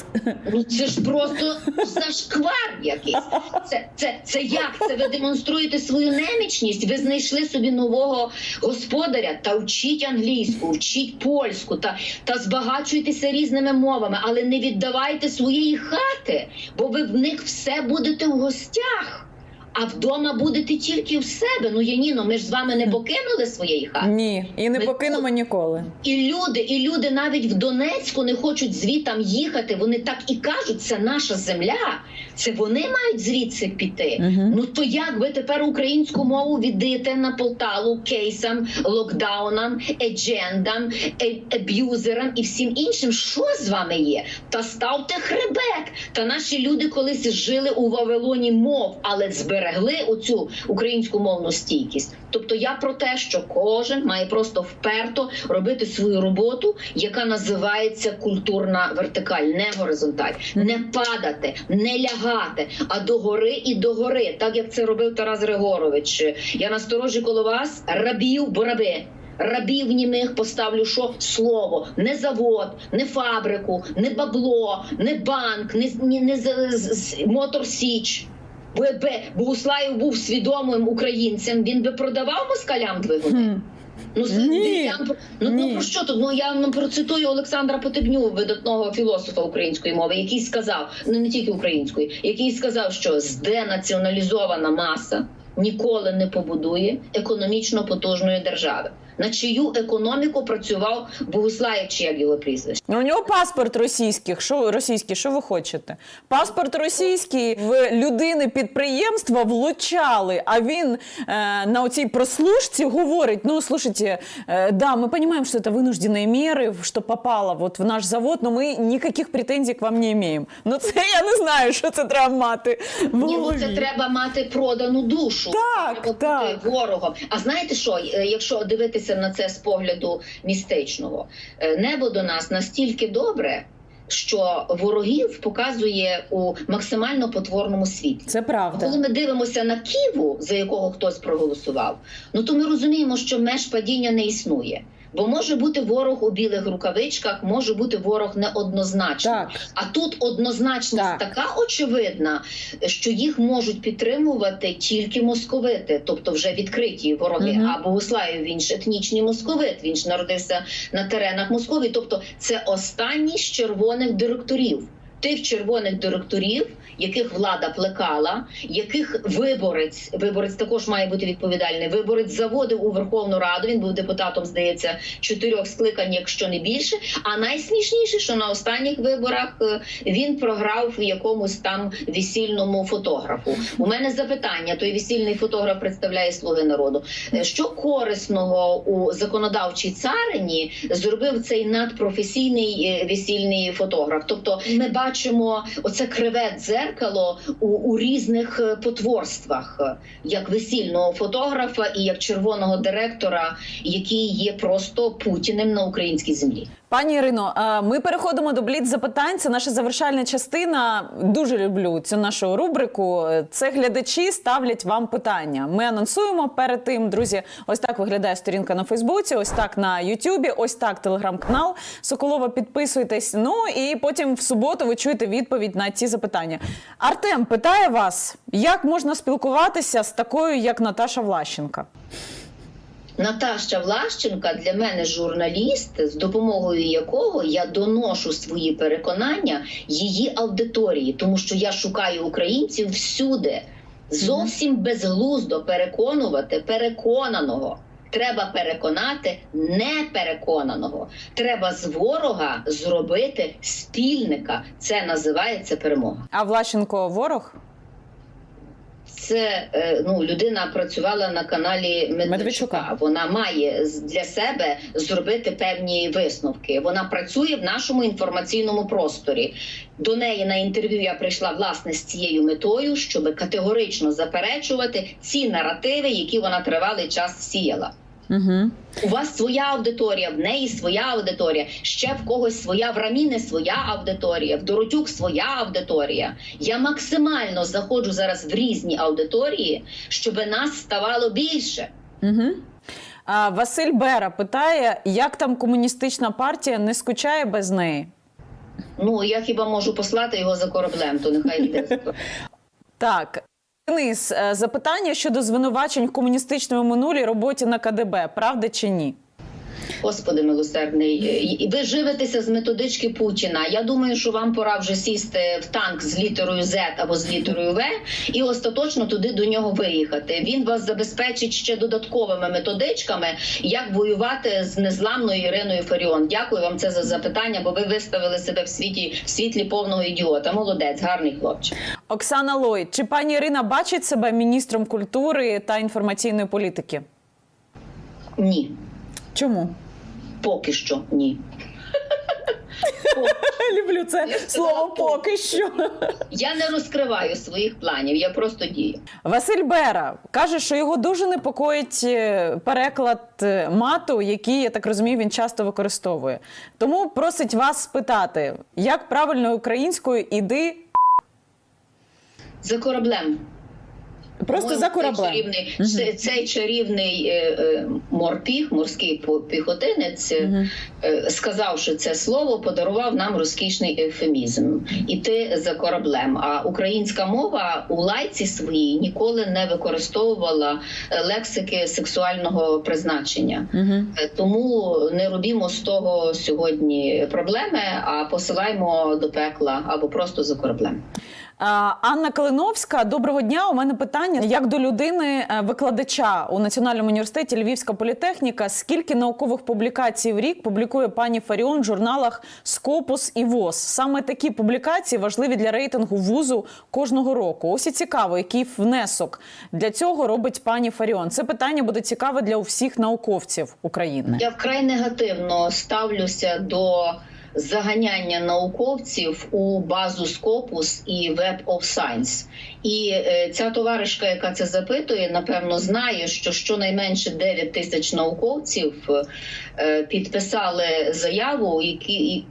Ну це ж просто зашквар якийсь. Це, це, це як? Це ви демонструєте свою немічність? Ви знайшли собі нового господаря та вчіть англійську, вчіть польську та, та збагачуйтеся різними мовами, але не віддавайте своєї хати, бо ви в них все будете в гостях. А вдома будете тільки в себе. Ну Яніно, ми ж з вами не покинули своєї хати. Ні, і не Ми покинемо ніколи. І люди, і люди навіть в Донецьку не хочуть звітам їхати. Вони так і кажуть, це наша земля. Це вони мають звідси піти. Мгм. Ну то як ви тепер українську мову віддаєте на Полтаву кейсам, локдаунам, еджендам, е- аб'юзерам і всім іншим? Що з вами є? Та ставте хребет. Та наші люди колись жили у Вавилоні мов, але зберегли оцю українську мовну стійкість. Тобто я про те, що кожен має просто вперто робити свою роботу, яка називається культурна вертикаль, не горизонталь, не падати, не лягати, а догори і догори, так як це робив Тарас Григорович. Я насторожі коло вас рабів, бо раби. Рабів німих поставлю що слово, не завод, не фабрику, не бабло, не банк, не, не, не з- мотор січ. Бо якби Богуслаєв був свідомим українцем, він би продавав москалям двигуни. Ну, Ні. про- ну, Ні. ну про що тут? Ну я вам процитую Олександра Потебню, видатного філософа української мови, який сказав, ну не тільки української, який сказав, що зденаціоналізована маса ніколи не побудує економічно потужної держави. На чию економіку працював Богуслаєв, чи як його прізвище? Ну, У нього паспорт російський. Що російський? Що ви хочете? Паспорт російський в людини підприємства влучали. А він е, на оцій прослушці говорить: ну слушайте, е, да, ми розуміємо, що це винуждені міри, що попало вот в наш завод, але ми ніяких претензій к вам не маємо. Ну це я не знаю, що це треба мати. Ні, ну це треба мати продану душу. Так, треба так. бути ворогом. А знаєте що? Е, Якщо дивитися на це з погляду містичного, Е, небо до нас настільки добре. Що ворогів показує у максимально потворному світі, Це правда. Коли ми дивимося на Ківу, за якого хтось проголосував, ну то ми розуміємо, що меж падіння не існує. Бо може бути ворог у білих рукавичках, може бути ворог неоднозначний. Так. А тут однозначність Так. така очевидна, що їх можуть підтримувати тільки московити, тобто вже відкриті вороги. Угу. А Богуслаєв він ж етнічний московит, він ж народився на теренах Московії. Тобто це останній з червоних директорів. Тих червоних директорів, яких влада плекала, яких виборець, виборець також має бути відповідальний. Виборець заводив у Верховну Раду. Він був депутатом, здається, чотирьох скликань, якщо не більше. А найсмішніше, що на останніх виборах е, він програв в якомусь там весільному фотографу. У мене запитання: той весільний фотограф представляє слуги народу. Е, Що корисного у законодавчій царині зробив цей надпрофесійний е, весільний фотограф? Тобто, ми бачимо оце криве дзеркало у, у різних е, потворствах, е, як весільного фотографа і як червоного директора, який є просто путіним на українській землі. Пані Ірино, ми переходимо до бліц запитань. Це наша завершальна частина. Дуже люблю цю нашу рубрику. Це глядачі ставлять вам питання. Ми анонсуємо перед тим, друзі. Ось так виглядає сторінка на Фейсбуці, ось так на Ютубі, ось так телеграм-канал Соколова. Підписуйтесь. Ну і потім в суботу ви чуєте відповідь на ці запитання. Артем питає вас, як можна спілкуватися з такою, як Наташа Влащенка? Наташа Влащенка для мене журналіст, з допомогою якого я доношу свої переконання її аудиторії, тому що я шукаю українців всюди. Зовсім безглуздо переконувати переконаного. Треба переконати непереконаного. Треба з ворога зробити спільника. Це називається перемога. А Влащенко ворог? Це е, ну людина працювала на каналі Медведчука. Медведчука. Вона має для себе зробити певні висновки. Вона працює в нашому інформаційному просторі. До неї на інтерв'ю я прийшла власне з цією метою, щоб категорично заперечувати ці наративи, які вона тривалий час сіяла. Угу. У вас своя аудиторія, в неї своя аудиторія, ще в когось своя, в Раміни своя аудиторія, в Доротюк своя аудиторія. Я максимально заходжу зараз в різні аудиторії, щоб нас ставало більше. Угу. А, Василь Бера питає, як там комуністична партія не скучає без неї? Ну я хіба можу послати його за кораблем, то нехай йде. (laughs) Так. Денис, е, запитання щодо звинувачень в комуністичному минулій роботі на КДБ, правда чи ні? Господи милосердний, і ви живетеся з методички Путіна. Я думаю, що вам пора вже сісти в танк з літерою Z або з літерою В і остаточно туди до нього виїхати. Він вас забезпечить ще додатковими методичками, як воювати з незламною Іриною Фаріон. Дякую вам це за запитання, бо ви виставили себе в світі в світлі повного ідіота. Молодець, гарний хлопчик. Оксана Лой, чи пані Ірина бачить себе міністром культури та інформаційної політики? Ні, Чому? Поки що ні. (laughs) Люблю це слово поки що. Я не розкриваю своїх планів, я просто дію. Василь Бера каже, що його дуже непокоїть е, переклад е, мату, який, я так розумію, він часто використовує. Тому просить вас спитати, як правильно українською іди За кораблем. Просто за кораблем. Цей чарівний, це- цей чарівний е, е, морпіг, морський піхотинець, е, е, сказавши це слово, подарував нам розкішний ефемізм. Іти за кораблем. А українська мова у лайці своїй ніколи не використовувала е, лексики сексуального призначення. Е, Тому не робімо з того сьогодні проблеми, а посилаємо до пекла або просто за кораблем. А, Анна Калиновська, доброго дня. У мене питання як до людини е, викладача у Національному університеті Львівська політехніка. Скільки наукових публікацій в рік публікує пані Фаріон в журналах Скопус і ВОЗ? Саме такі публікації важливі для рейтингу вузу кожного року. Ось і цікаво, який внесок для цього робить пані Фаріон. Це питання буде цікаве для усіх науковців України. Я вкрай негативно ставлюся до заганяння науковців у базу Scopus і Web of Science. І е, ця товаришка, яка це запитує, напевно знає, що щонайменше 9 тисяч науковців підписали заяву,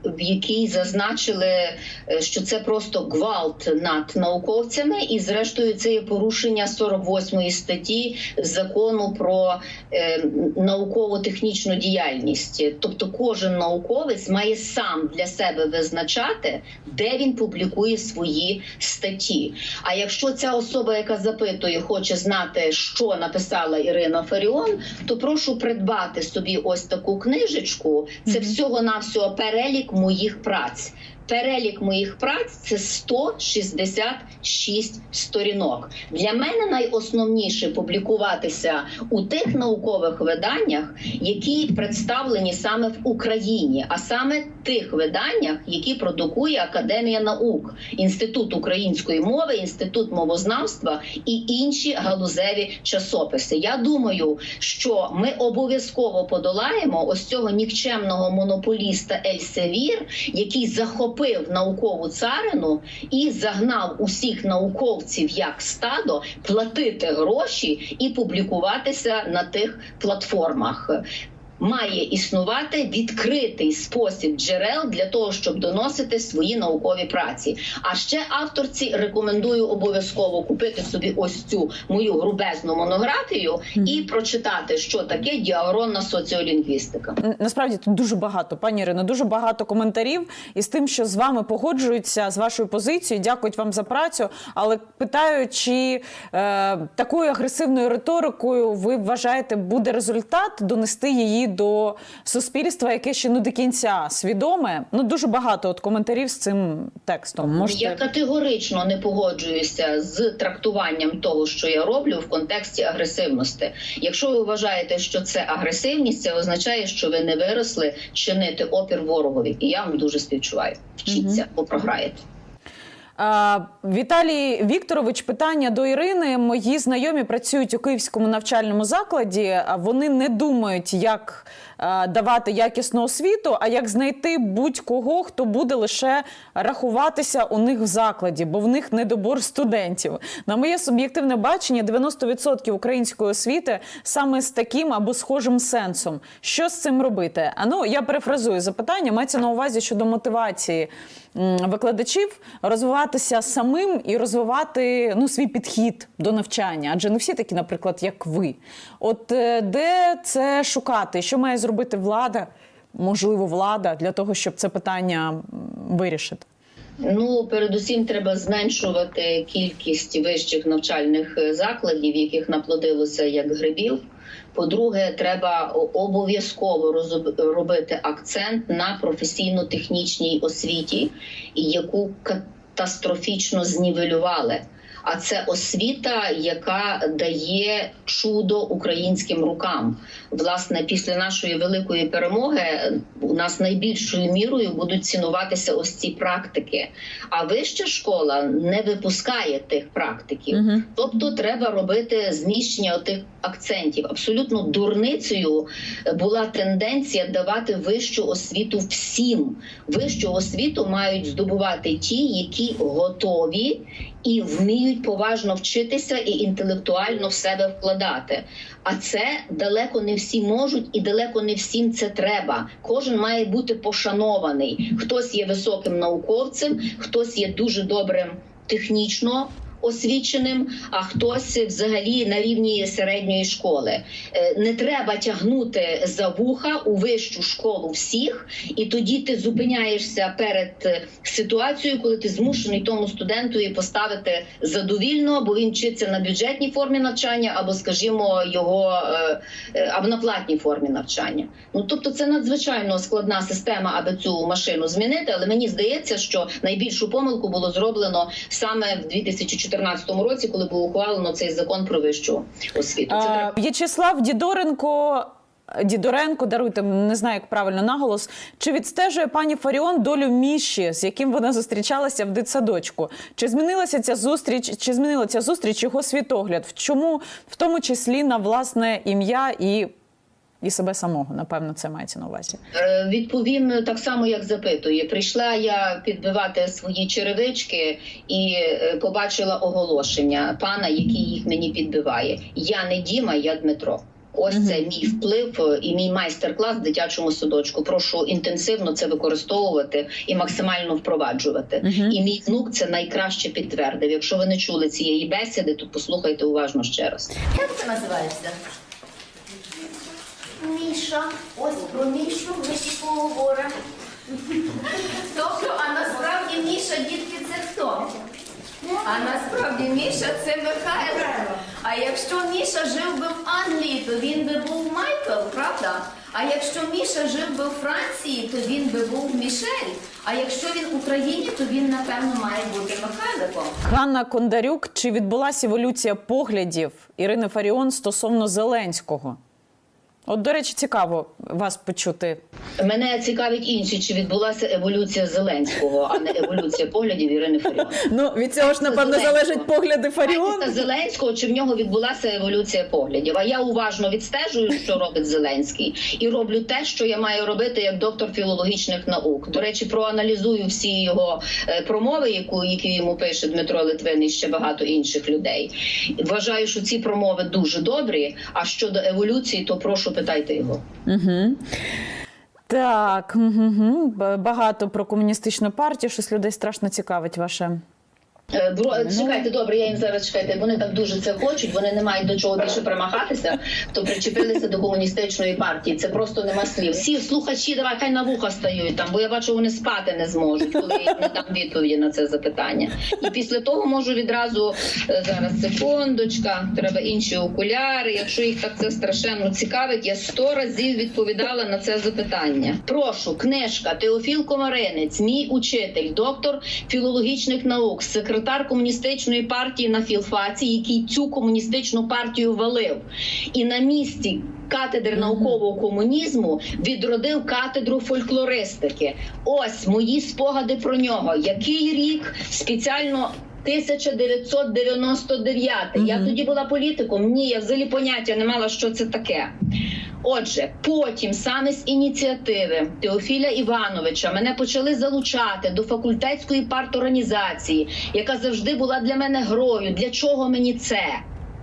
в якій зазначили, е, що це просто гвалт над науковцями, і зрештою це є порушення 48 статті закону про е, науково-технічну діяльність. Тобто, кожен науковець має сам для себе визначати, де він публікує свої статті. А якщо ця особа, яка запитує, хоче знати, що написала Ірина Фаріон, то прошу придбати собі ось таку книжечку. Це всього навсього перелік моїх праць. Перелік моїх праць це 166 сторінок. Для мене найосновніше публікуватися у тих наукових виданнях, які представлені саме в Україні, а саме тих виданнях, які продукує Академія наук, Інститут української мови, інститут мовознавства і інші галузеві часописи. Я думаю, що ми обов'язково подолаємо ось цього нікчемного монополіста Ельсевір, який захопив наукову царину і загнав усіх науковців як стадо платити гроші і публікуватися на тих платформах. Має існувати відкритий спосіб джерел для того, щоб доносити свої наукові праці. А ще авторці рекомендую обов'язково купити собі ось цю мою грубезну монографію і прочитати, що таке діагронна соціолінгвістика. Насправді тут дуже багато, пані Ірино, дуже багато коментарів із тим, що з вами погоджуються з вашою позицією. Дякують вам за працю. Але питаю, чи е, такою агресивною риторикою ви вважаєте, буде результат донести її до суспільства, яке ще не до кінця свідоме? Ну дуже багато от коментарів з цим текстом. Можете Я категорично не погоджуюся з трактуванням того, що я роблю в контексті агресивності. Якщо ви вважаєте, що це агресивність, це означає, що ви не виросли чинити опір ворогові. І я вам дуже співчуваю. Вчіться, бо програєте. Віталій Вікторович, питання до Ірини. Мої знайомі працюють у київському навчальному закладі. Вони не думають, як давати якісну освіту, а як знайти будь-кого, хто буде лише рахуватися у них в закладі, бо в них недобор студентів. На моє суб'єктивне бачення, 90% української освіти саме з таким або схожим сенсом. Що з цим робити? А ну я перефразую запитання. Мається на увазі щодо мотивації викладачів розвиватися самим і розвивати ну, свій підхід до навчання. Адже не всі такі, наприклад, як ви. От е, де це шукати? Що має зробити влада? Можливо, влада для того, щоб це питання вирішити. Ну, передусім, треба зменшувати кількість вищих навчальних е, закладів, яких наплодилося як грибів. По-друге, треба обов'язково робити акцент на професійно-технічній освіті, яку катастрофічно знівелювали. А це освіта, яка дає чудо українським рукам. Власне, після нашої великої перемоги у нас найбільшою мірою будуть цінуватися ось ці практики. А вища школа не випускає тих практиків. Мгм. Тобто, треба робити зміщення тих акцентів. Абсолютно дурницею була тенденція давати вищу освіту всім. Вищу освіту мають здобувати ті, які готові і вміють поважно вчитися і інтелектуально в себе вкладати. А це далеко не всі можуть, і далеко не всім це треба. Кожен має бути пошанований. Хтось є високим науковцем, хтось є дуже добрим технічно. Освіченим, а хтось взагалі на рівні середньої школи. Е, Не треба тягнути за вуха у вищу школу всіх, і тоді ти зупиняєшся перед е, ситуацією, коли ти змушений тому студентові поставити задовільно, бо він вчиться на бюджетній формі навчання, або, скажімо, його е, або на платній формі навчання. Ну тобто, це надзвичайно складна система, аби цю машину змінити. Але мені здається, що найбільшу помилку було зроблено саме в 2014 році, коли було ухвалено цей закон про вищу освіту. Це треба В'ячеслав Дідоренко. Дідоренко, даруйте, не знаю, як правильно наголос. Чи відстежує пані Фаріон долю Міші, з яким вона зустрічалася в дитсадочку? Чи змінилася ця зустріч? Чи змінила ця зустріч його світогляд? В чому, в тому числі на власне ім'я і, і себе самого? Напевно, це мається на увазі. Е, Відповім так само, як запитує. Прийшла я підбивати свої черевички і е, побачила оголошення пана, який їх мені підбиває. Я не Діма, я Дмитро. Ось це мій вплив і мій майстер-клас в дитячому садочку. Прошу інтенсивно це використовувати і максимально впроваджувати. І мій внук це найкраще підтвердив. Якщо ви не чули цієї бесіди, то послухайте уважно ще раз. Як ти називаєшся? Міша. Ось про Мішу ми ще поговоримо. Тобто, а насправді Міша, дітки, це хто? А насправді Міша це Михайло. А якщо Міша жив би в Англії, то він би був Майкл, правда? А якщо Міша жив би у Франції, то він би був Мішель. А якщо він в Україні, то він напевно має бути Михайликом. Ганна Кондарюк, чи відбулася еволюція поглядів Ірини Фаріон стосовно Зеленського? От, до речі, цікаво вас почути. Мене цікавить інше, чи відбулася еволюція Зеленського, а не еволюція поглядів Ірини Фаріон. Ну, від цього ж, напевно, залежать погляди Фаріон. Зеленського, чи в нього відбулася еволюція поглядів. А я уважно відстежую, що робить Зеленський, і роблю те, що я маю робити як доктор філологічних наук. До речі, проаналізую всі його е, промови, яку які йому пише Дмитро Литвин і ще багато інших людей. Вважаю, що ці промови дуже добрі. А щодо еволюції, то прошу питайте його. Угу. Так, угу. багато про комуністичну партію, щось людей страшно цікавить ваше. Е, Бро, чекайте, добре, я їм зараз чекайте. Вони так дуже це хочуть. Вони не мають до чого більше примахатися, то причепилися до комуністичної партії. Це просто нема слів. Всі слухачі, давай хай на вуха стають там, бо я бачу, вони спати не зможуть, коли я не дам відповіді на це запитання. І після того можу відразу е, зараз секундочка. Треба інші окуляри. Якщо їх так це страшенно цікавить, я сто разів відповідала на це запитання. Прошу, книжка Теофіл Комаринець, мій учитель, доктор філологічних наук, секретар комуністичної партії на філфаці, який цю комуністичну партію валив, і на місці катедри наукового комунізму відродив катедру фольклористики. Ось мої спогади про нього. Який рік спеціально. 1999. Я тоді була політиком. Ні, я взагалі поняття не мала, що це таке. Отже, потім саме з ініціативи Теофіля Івановича мене почали залучати до факультетської парторганізації, яка завжди була для мене грою. Для чого мені це?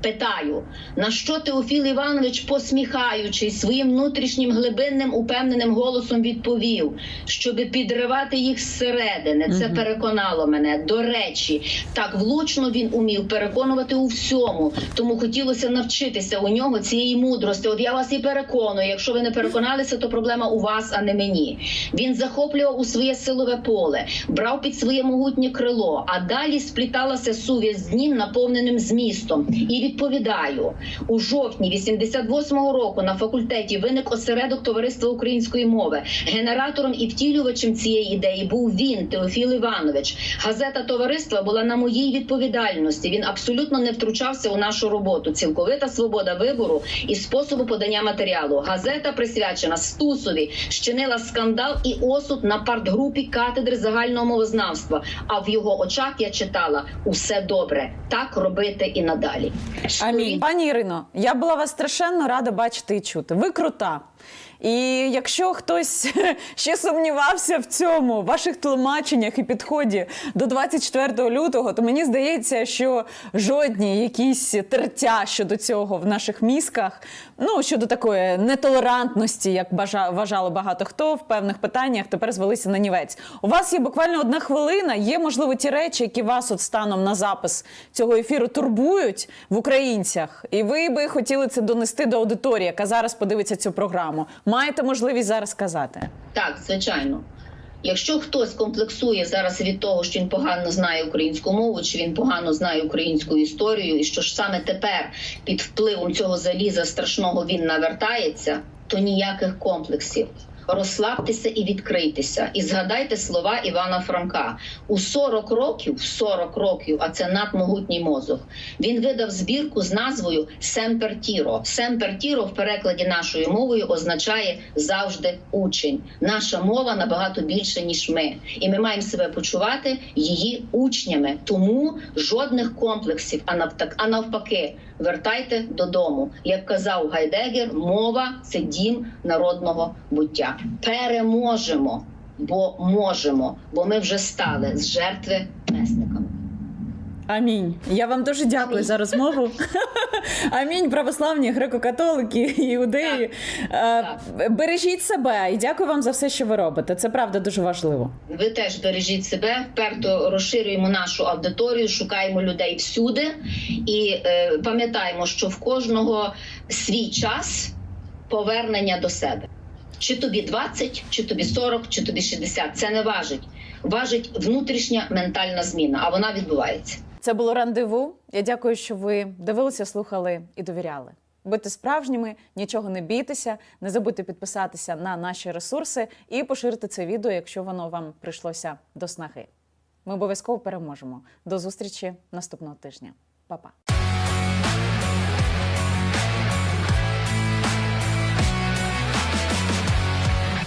Питаю, на що Теофіл Іванович, посміхаючись своїм внутрішнім глибинним упевненим голосом, відповів, щоб підривати їх зсередини. Це переконало мене. До речі, так влучно він умів переконувати у всьому. Тому хотілося навчитися у нього цієї мудрості. От я вас і переконую. Якщо ви не переконалися, то проблема у вас, а не мені. Він захоплював у своє силове поле, брав під своє могутнє крило, а далі спліталася сув'язь з ним, наповненим змістом. І відповідаю у жовтні 88-го року на факультеті виник осередок товариства української мови. Генератором і втілювачем цієї ідеї був він, Теофіл Іванович. Газета товариства була на моїй відповідальності. Він абсолютно не втручався у нашу роботу. Цілковита свобода вибору і способу подання матеріалу. Газета присвячена Стусові, щинила скандал і осуд на партгрупі катедри загального мовознавства. А в його очах я читала усе добре. Так робити і надалі. Амінь. Пані Ірино, я була вас страшенно рада бачити і чути. Ви крута. І якщо хтось (laughs) ще сумнівався в цьому, в ваших тлумаченнях і підході до 24 лютого, то мені здається, що жодні якісь тертя щодо цього в наших мізках, ну щодо такої нетолерантності, як бажа, вважали багато хто в певних питаннях, тепер звелися на нівець. У вас є буквально одна хвилина. Є можливо ті речі, які вас от станом на запис цього ефіру турбують в українцях, і ви би хотіли це донести до аудиторії, яка зараз подивиться цю програму. Маєте можливість зараз сказати. Так, звичайно. Якщо хтось комплексує зараз від того, що він погано знає українську мову, чи він погано знає українську історію, і що ж саме тепер під впливом цього заліза страшного він навертається, то ніяких комплексів. Розслабтеся і відкрийтеся, і згадайте слова Івана Франка у 40 років, 40 років, а це надмогутній мозок. Він видав збірку з назвою Семпертіро. Семпертіро в перекладі нашою мовою означає завжди учень. Наша мова набагато більше ніж ми, і ми маємо себе почувати її учнями. Тому жодних комплексів, а навпаки, вертайте додому. Як казав Гайдегер, мова це дім народного буття. Переможемо, бо можемо, бо ми вже стали з жертви месниками. Амінь. Я вам дуже дякую за розмову. (laughs) Амінь, православні, греко-католики, іудеї. Е, Бережіть себе і дякую вам за все, що ви робите. Це правда дуже важливо. Ви теж бережіть себе, вперто розширюємо нашу аудиторію, шукаємо людей всюди і е, пам'ятаємо, що в кожного свій час повернення до себе. Чи тобі 20, чи тобі 40, чи тобі 60. Це не важить. Важить внутрішня ментальна зміна, а вона відбувається. Це було рандеву. Я дякую, що ви дивилися, слухали і довіряли. Будьте справжніми, нічого не бійтеся, не забудьте підписатися на наші ресурси і поширити це відео, якщо воно вам прийшлося до снаги. Ми обов'язково переможемо. До зустрічі наступного тижня. Па-па!